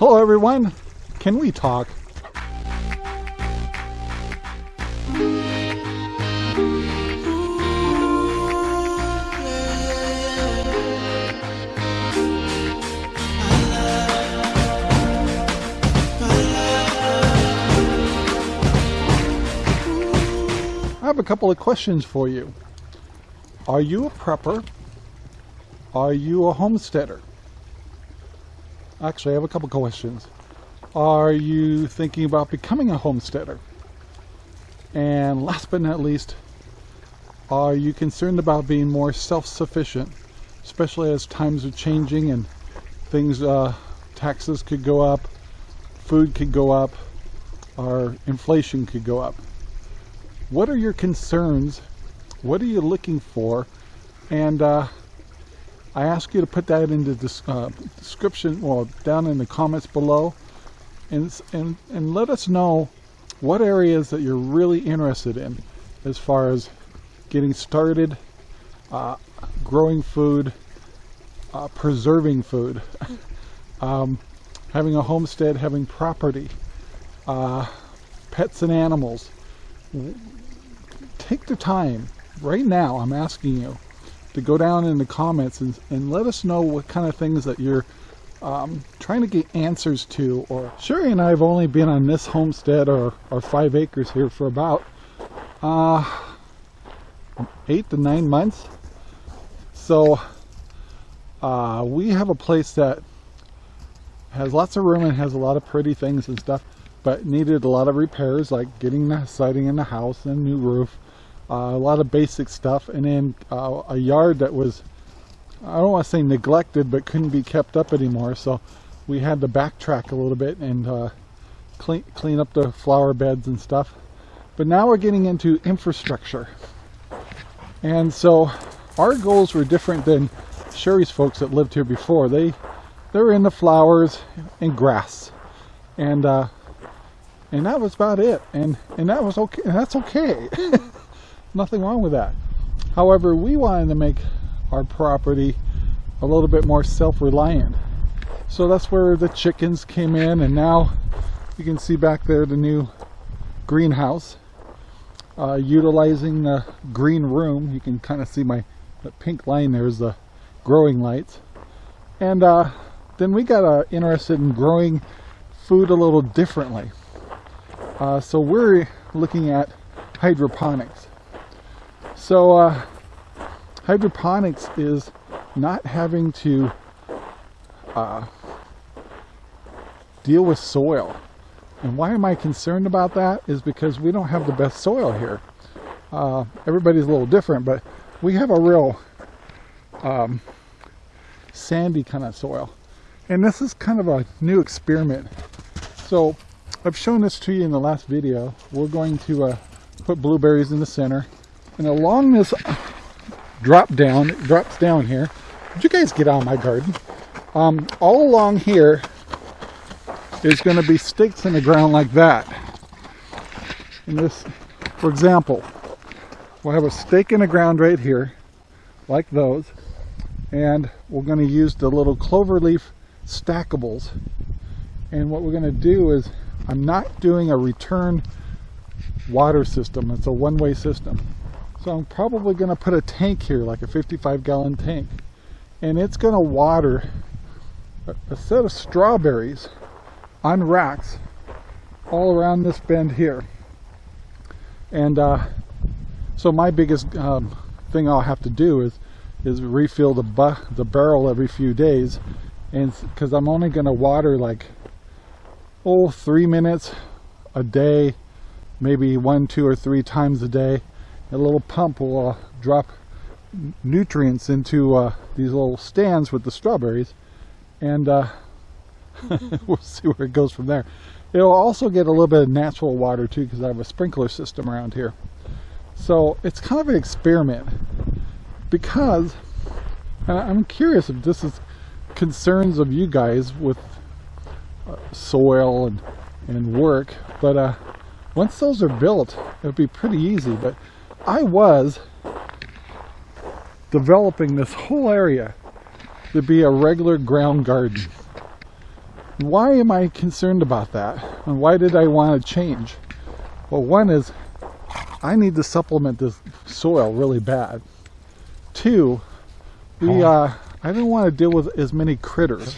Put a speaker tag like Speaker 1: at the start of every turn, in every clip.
Speaker 1: Hello everyone, can we talk? I have a couple of questions for you. Are you a prepper? Are you a homesteader? Actually, I have a couple questions. Are you thinking about becoming a homesteader? And last but not least, are you concerned about being more self-sufficient, especially as times are changing and things, uh, taxes could go up, food could go up, or inflation could go up? What are your concerns? What are you looking for? And uh, I ask you to put that in the uh, description, well, down in the comments below, and, and, and let us know what areas that you're really interested in as far as getting started, uh, growing food, uh, preserving food, um, having a homestead, having property, uh, pets and animals. Take the time, right now I'm asking you, to go down in the comments and, and let us know what kind of things that you're um, trying to get answers to. Or Sherry and I have only been on this homestead or, or five acres here for about uh, eight to nine months. So uh, we have a place that has lots of room and has a lot of pretty things and stuff but needed a lot of repairs like getting the siding in the house and new roof a lot of basic stuff, and then uh, a yard that was, I don't want to say neglected, but couldn't be kept up anymore. So we had to backtrack a little bit and uh, clean, clean up the flower beds and stuff. But now we're getting into infrastructure. And so our goals were different than Sherry's folks that lived here before. They they were the flowers and grass. And uh, and that was about it. And and that was okay. That's okay. Nothing wrong with that. However, we wanted to make our property a little bit more self-reliant. So that's where the chickens came in and now you can see back there the new greenhouse. Uh, utilizing the green room, you can kind of see my pink line there's the growing lights. And uh, then we got uh, interested in growing food a little differently. Uh, so we're looking at hydroponics. So uh, hydroponics is not having to uh, deal with soil. And why am I concerned about that is because we don't have the best soil here. Uh, everybody's a little different, but we have a real um, sandy kind of soil. And this is kind of a new experiment. So I've shown this to you in the last video. We're going to uh, put blueberries in the center and along this drop down, it drops down here. Did you guys get out of my garden? Um, all along here is going to be stakes in the ground like that. And this, for example, we'll have a stake in the ground right here, like those. And we're going to use the little clover leaf stackables. And what we're going to do is, I'm not doing a return water system. It's a one-way system. So I'm probably going to put a tank here, like a 55 gallon tank. And it's going to water a, a set of strawberries on racks all around this bend here. And uh, so my biggest um, thing I'll have to do is is refill the the barrel every few days, and because I'm only going to water like oh three minutes a day, maybe one, two, or three times a day, a little pump will uh, drop nutrients into uh, these little stands with the strawberries and uh, we'll see where it goes from there. It'll also get a little bit of natural water too because I have a sprinkler system around here. So it's kind of an experiment because I'm curious if this is concerns of you guys with uh, soil and, and work, but uh, once those are built, it'll be pretty easy. But I was developing this whole area to be a regular ground garden. Why am I concerned about that? And why did I want to change? Well, one is I need to supplement this soil really bad. Two, we uh, I didn't want to deal with as many critters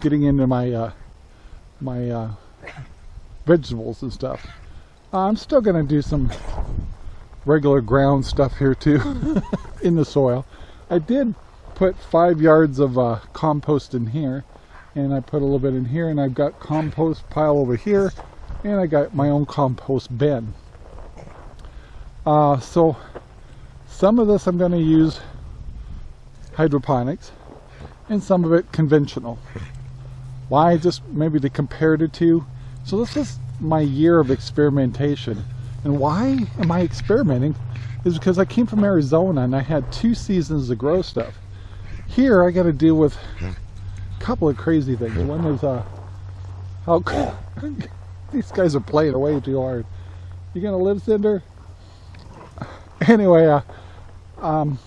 Speaker 1: getting into my uh, my uh, vegetables and stuff. I'm still going to do some regular ground stuff here too in the soil. I did put five yards of uh, compost in here and I put a little bit in here and I've got compost pile over here and I got my own compost bin. Uh, so some of this I'm going to use hydroponics and some of it conventional. Why? Just maybe to compare the two. So this is my year of experimentation. And why am I experimenting? Is because I came from Arizona and I had two seasons to grow stuff. Here I got to deal with a couple of crazy things. One is uh, how these guys are playing way too hard. You gonna live, Cinder? Anyway, uh, um,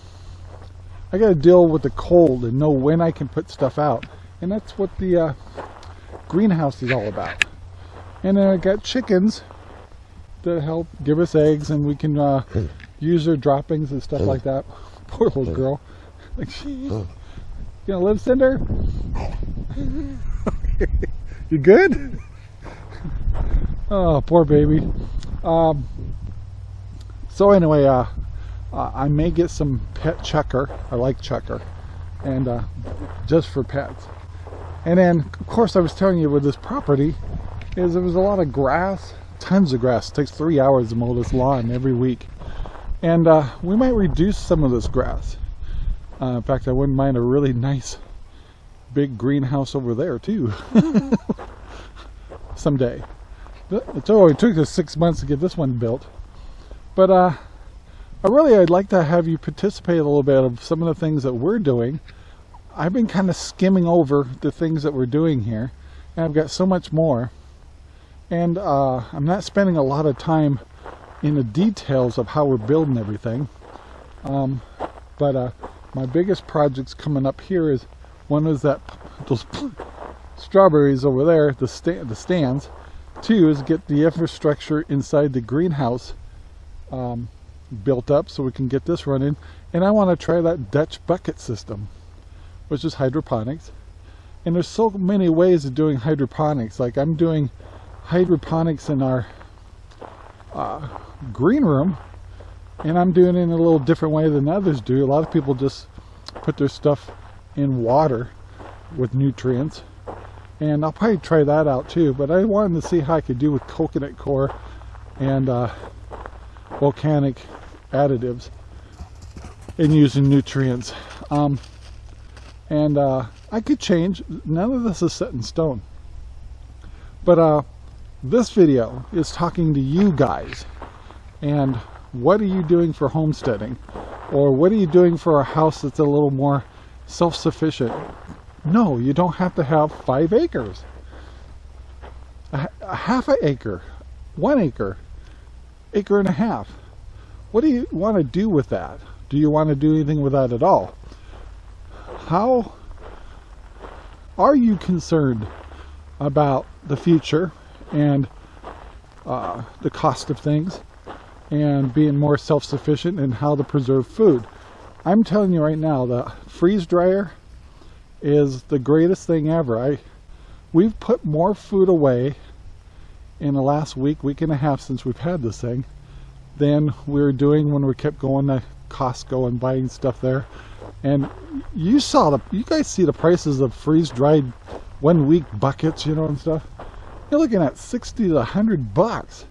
Speaker 1: I got to deal with the cold and know when I can put stuff out. And that's what the uh, greenhouse is all about. And then I got chickens that help give us eggs and we can uh, use their droppings and stuff like that. Poor little girl. Like, she, you gonna live, Cinder? you good? Oh, poor baby. Um, so anyway, uh, uh, I may get some pet chukar. I like chukar. And uh, just for pets. And then, of course, I was telling you with this property is there was a lot of grass, tons of grass. It takes three hours to mow this lawn every week. And uh, we might reduce some of this grass. Uh, in fact, I wouldn't mind a really nice big greenhouse over there too. Someday. It only took us six months to get this one built. But uh, I really, I'd like to have you participate a little bit of some of the things that we're doing. I've been kind of skimming over the things that we're doing here, and I've got so much more. And uh, I'm not spending a lot of time in the details of how we're building everything. Um, but uh, my biggest projects coming up here is one is that those strawberries over there, the, sta the stands. Two is get the infrastructure inside the greenhouse um, built up so we can get this running. And I want to try that Dutch bucket system, which is hydroponics. And there's so many ways of doing hydroponics. Like I'm doing hydroponics in our uh, green room, and I'm doing it in a little different way than others do. A lot of people just put their stuff in water with nutrients. And I'll probably try that out too, but I wanted to see how I could do with coconut coir and uh, volcanic additives and using nutrients. Um, and uh, I could change. None of this is set in stone. But uh, this video is talking to you guys. And what are you doing for homesteading? Or what are you doing for a house that's a little more self-sufficient? No, you don't have to have five acres. A, a half an acre, one acre, acre and a half. What do you want to do with that? Do you want to do anything with that at all? How are you concerned about the future and uh, the cost of things and being more self-sufficient and how to preserve food? I'm telling you right now, the freeze dryer is the greatest thing ever. I We've put more food away in the last week, week and a half since we've had this thing than we were doing when we kept going to Costco and buying stuff there. And you saw the, you guys see the prices of freeze-dried one week buckets, you know, and stuff. You're looking at 60 to 100 bucks.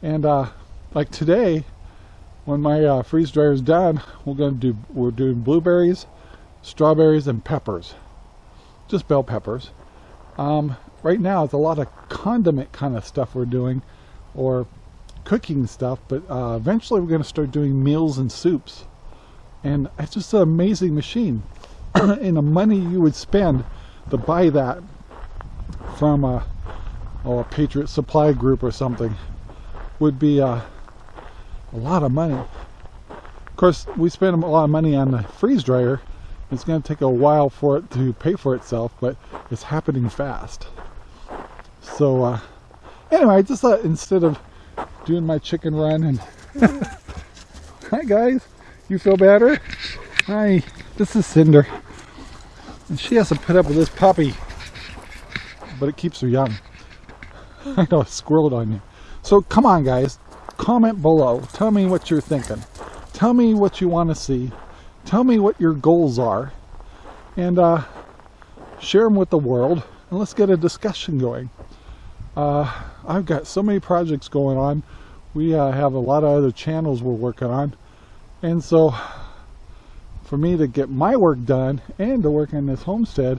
Speaker 1: And uh, like today, when my uh, freeze dryer is done, we're going to do, we're doing blueberries, strawberries, and peppers. Just bell peppers. Um, right now, it's a lot of condiment kind of stuff we're doing, or cooking stuff, but uh, eventually we're going to start doing meals and soups. And it's just an amazing machine. and the money you would spend to buy that from a, a Patriot Supply Group or something would be uh, a lot of money. Of course, we spend a lot of money on the freeze dryer. It's going to take a while for it to pay for itself, but it's happening fast. So uh, anyway, I just thought instead of doing my chicken run and hi guys, you feel better? Hi, this is Cinder. And she has to put up with this puppy, but it keeps her young. I know, squirreled on you. So come on guys, comment below. Tell me what you're thinking. Tell me what you want to see. Tell me what your goals are. And uh, share them with the world. And let's get a discussion going. Uh, I've got so many projects going on. We uh, have a lot of other channels we're working on. And so for me to get my work done and to work in this homestead,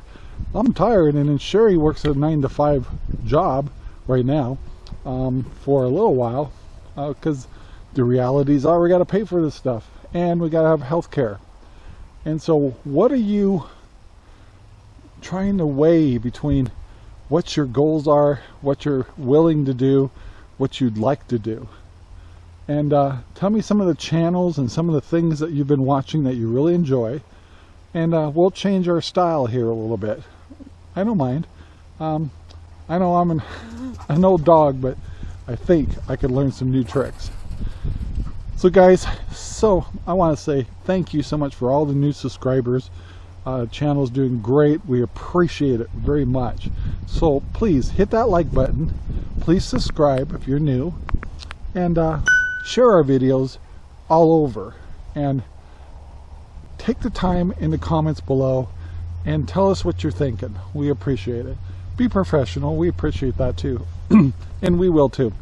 Speaker 1: I'm tired. And then Sherry works a nine to five job right now um, for a little while because uh, the realities are we got to pay for this stuff and we got to have health care. And so what are you trying to weigh between what your goals are, what you're willing to do, what you'd like to do? And uh, tell me some of the channels and some of the things that you've been watching that you really enjoy. And uh, we'll change our style here a little bit. I don't mind. Um, I know I'm an, an old dog, but I think I could learn some new tricks. So guys, so I want to say thank you so much for all the new subscribers. Uh, channel's doing great. We appreciate it very much. So please hit that like button. Please subscribe if you're new. And uh, share our videos all over. And take the time in the comments below and tell us what you're thinking. We appreciate it be professional. We appreciate that too. and we will too.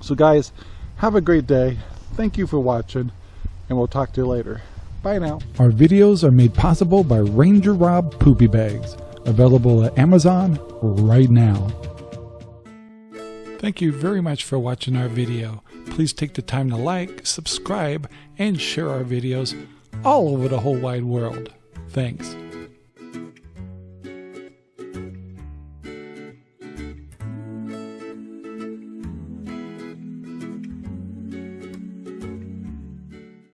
Speaker 1: So guys, have a great day. Thank you for watching and we'll talk to you later. Bye now.
Speaker 2: Our videos are made possible by Ranger Rob Poopy Bags, available at Amazon right now. Thank you very much for watching our video. Please take the time to like, subscribe, and share our videos all over the whole wide world. Thanks.